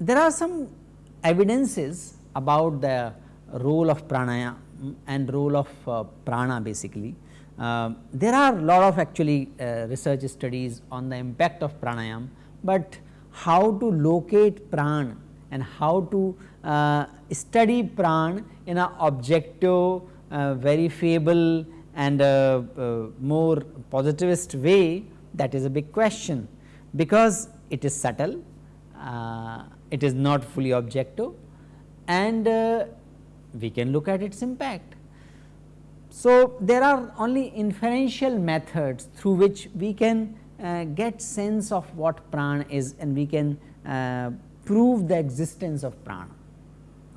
There are some evidences about the role of pranaya and role of uh, prana basically. Uh, there are lot of actually uh, research studies on the impact of pranayam, but how to locate pran and how to uh, study pran in a objective uh, verifiable and uh, more positivist way that is a big question because it is subtle it is not fully objective and uh, we can look at its impact. So, there are only inferential methods through which we can uh, get sense of what prana is and we can uh, prove the existence of prana.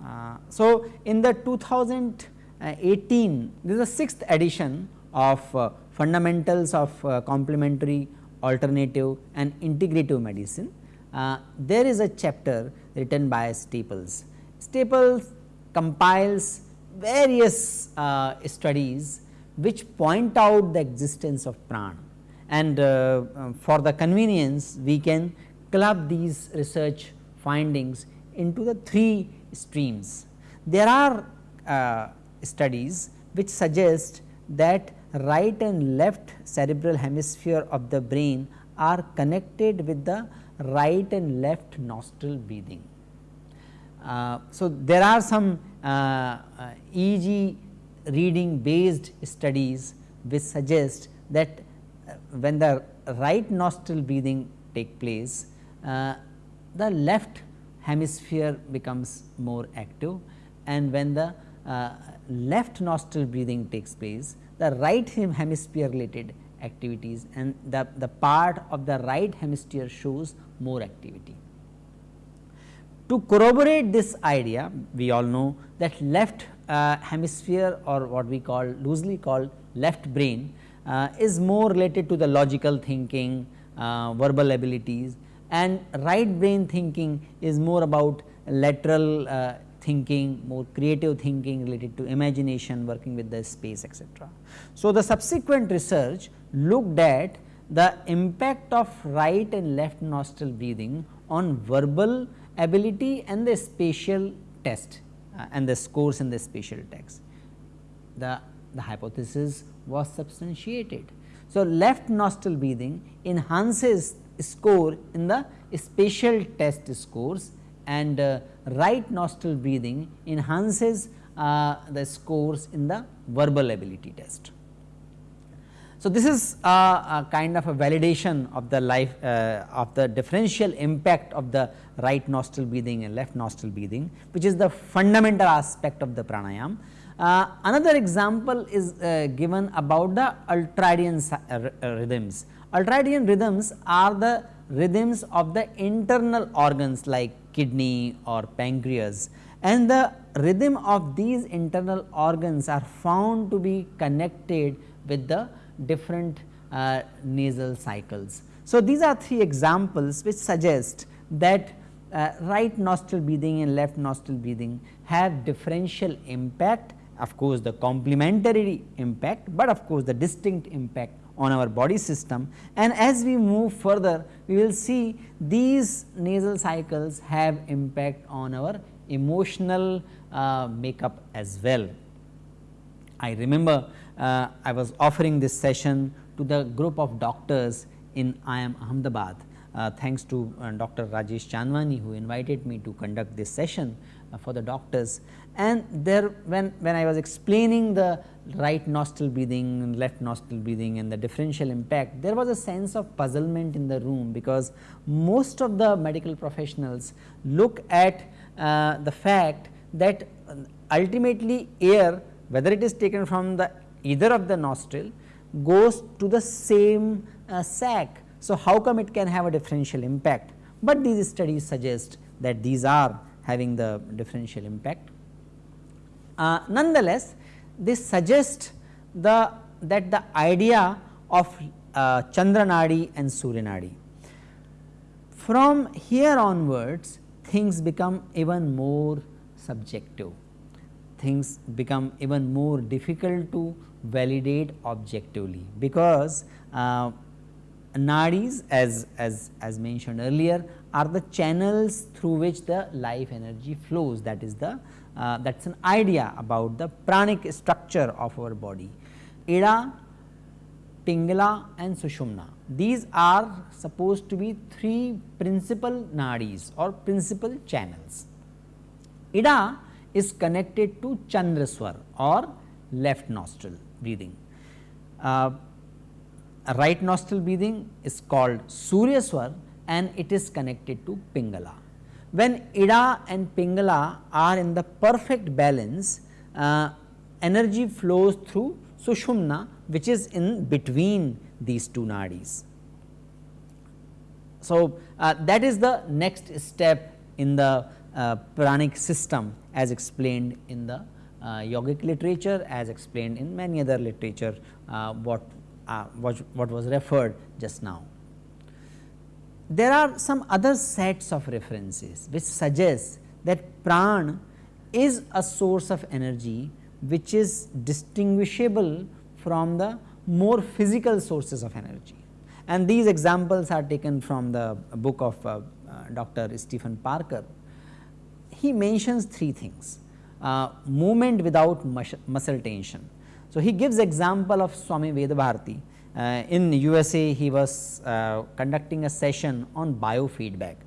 Uh, so, in the 2018 this is the sixth edition of uh, fundamentals of uh, complementary alternative and integrative medicine uh, there is a chapter written by Staples. Staples compiles various uh, studies which point out the existence of prana and uh, um, for the convenience we can club these research findings into the three streams. There are uh, studies which suggest that right and left cerebral hemisphere of the brain are connected with the right and left nostril breathing. Uh, so, there are some uh, uh, EEG reading based studies which suggest that when the right nostril breathing take place, uh, the left hemisphere becomes more active and when the uh, left nostril breathing takes place, the right hemisphere related activities and the, the part of the right hemisphere shows more activity. To corroborate this idea, we all know that left uh, hemisphere or what we call loosely called left brain uh, is more related to the logical thinking, uh, verbal abilities and right brain thinking is more about lateral uh, thinking, more creative thinking related to imagination, working with the space etc. So, the subsequent research looked at the impact of right and left nostril breathing on verbal ability and the spatial test uh, and the scores in the spatial text. The, the hypothesis was substantiated. So, left nostril breathing enhances score in the spatial test scores and uh, right nostril breathing enhances uh, the scores in the verbal ability test. So, this is a, a, kind of a validation of the life uh, of the differential impact of the right nostril breathing and left nostril breathing which is the fundamental aspect of the pranayam. Uh, another example is uh, given about the ultradian uh, uh, rhythms. Ultradian rhythms are the rhythms of the internal organs like kidney or pancreas and the rhythm of these internal organs are found to be connected with the different uh, nasal cycles. So, these are three examples which suggest that uh, right nostril breathing and left nostril breathing have differential impact of course, the complementary impact, but of course, the distinct impact on our body system and as we move further we will see these nasal cycles have impact on our emotional uh, makeup as well. I remember uh, I was offering this session to the group of doctors in IIM Ahmedabad. Uh, thanks to uh, Dr. Rajesh Chandwani who invited me to conduct this session uh, for the doctors and there when, when I was explaining the right nostril breathing and left nostril breathing and the differential impact there was a sense of puzzlement in the room because most of the medical professionals look at uh, the fact that ultimately air whether it is taken from the either of the nostril goes to the same uh, sac. So, how come it can have a differential impact, but these studies suggest that these are having the differential impact. Uh, nonetheless, this suggests the that the idea of uh, Chandranadi and Suryanadi. from here onwards things become even more subjective, things become even more difficult to validate objectively because uh, nadis as, as, as mentioned earlier are the channels through which the life energy flows that is the uh, that is an idea about the pranic structure of our body. Ida, Pingala and Sushumna these are supposed to be three principal nadis or principal channels. Ida is connected to Chandraswar or left nostril breathing. Uh, right nostril breathing is called Suryaswar and it is connected to Pingala. When Ida and Pingala are in the perfect balance, uh, energy flows through Sushumna which is in between these two nadis. So, uh, that is the next step in the uh, pranic system as explained in the yogic literature as explained in many other literature uh, what, uh, what, what was referred just now. There are some other sets of references which suggest that pran is a source of energy which is distinguishable from the more physical sources of energy. And these examples are taken from the book of uh, uh, Dr. Stephen Parker. He mentions three things uh, movement without muscle tension. So, he gives example of Swami Vedabharati. Uh, in USA he was uh, conducting a session on biofeedback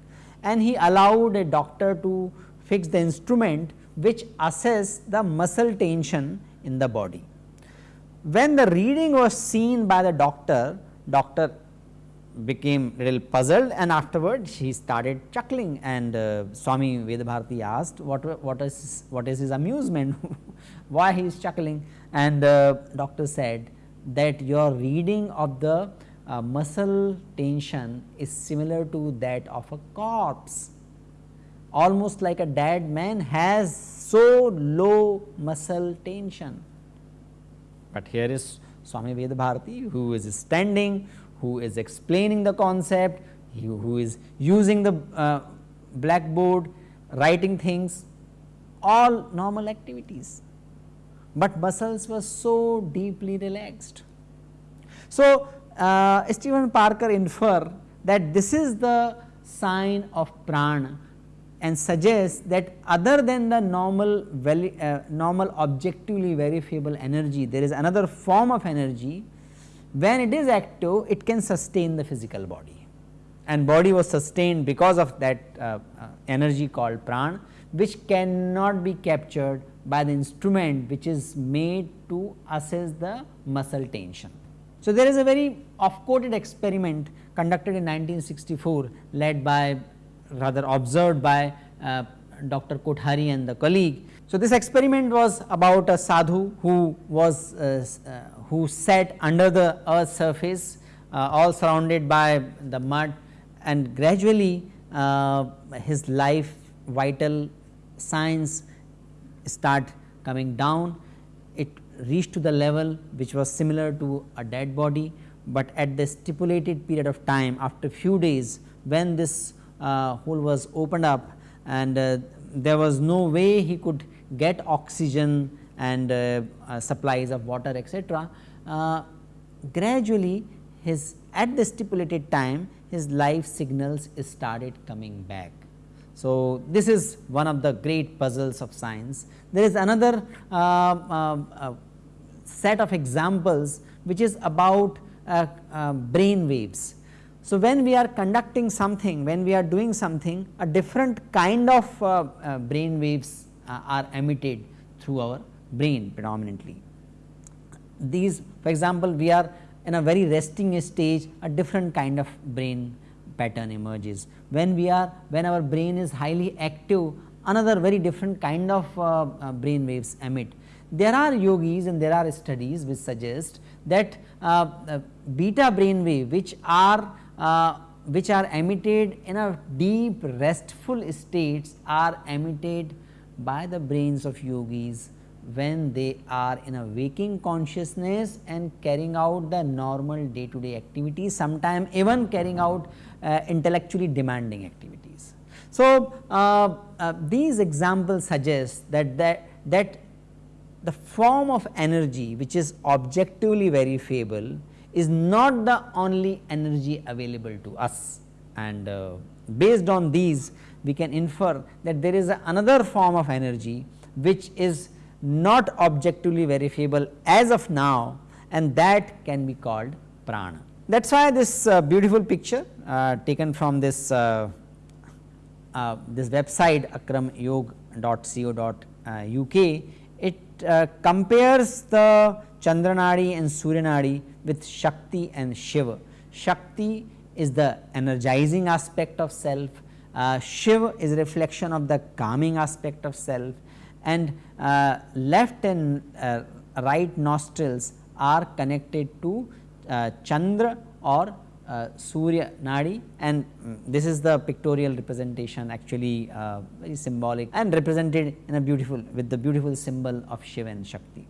and he allowed a doctor to fix the instrument which assess the muscle tension in the body. When the reading was seen by the doctor, doctor became little puzzled and afterward he started chuckling. And uh, Swami Vedabharati asked what, what is what is his amusement, why he is chuckling? And uh, doctor said that your reading of the uh, muscle tension is similar to that of a corpse. Almost like a dead man has so low muscle tension. But here is Swami Vedabharati who is standing who is explaining the concept, who is using the uh, blackboard, writing things, all normal activities, but muscles were so deeply relaxed. So, uh, Stephen Parker infer that this is the sign of prana and suggests that other than the normal uh, normal objectively verifiable energy, there is another form of energy when it is active it can sustain the physical body and body was sustained because of that uh, uh, energy called pran which cannot be captured by the instrument which is made to assess the muscle tension. So, there is a very off quoted experiment conducted in 1964 led by rather observed by uh, Dr. Kothari and the colleague. So, this experiment was about a sadhu who was uh, uh, who sat under the earth surface uh, all surrounded by the mud and gradually uh, his life vital signs start coming down. It reached to the level which was similar to a dead body, but at the stipulated period of time after few days when this uh, hole was opened up and uh, there was no way he could get oxygen and uh, uh, supplies of water etc. Uh, gradually his at the stipulated time his life signals started coming back. So, this is one of the great puzzles of science. There is another uh, uh, uh, set of examples which is about brain waves. So, when we are conducting something, when we are doing something, a different kind of brain waves are emitted through our brain predominantly. These for example, we are in a very resting stage a different kind of brain pattern emerges. When we are when our brain is highly active another very different kind of uh, uh, brain waves emit. There are yogis and there are studies which suggest that uh, beta brain wave which are uh, which are emitted in a deep restful states are emitted by the brains of yogis when they are in a waking consciousness and carrying out the normal day to day activities, sometimes even carrying out uh, intellectually demanding activities. So, uh, uh, these examples suggest that, that, that the form of energy which is objectively very verifiable is not the only energy available to us and uh, based on these we can infer that there is another form of energy which is not objectively verifiable as of now and that can be called prana. That is why this uh, beautiful picture uh, taken from this uh, uh this website akramyog.co.uk it uh, compares the Chandranadi and Suryanadi with Shakti and Shiva. Shakti is the energizing aspect of self, uh, Shiva is reflection of the calming aspect of self and uh, left and uh, right nostrils are connected to uh, Chandra or uh, Surya Nadi and um, this is the pictorial representation actually uh, very symbolic and represented in a beautiful with the beautiful symbol of Shiva and Shakti.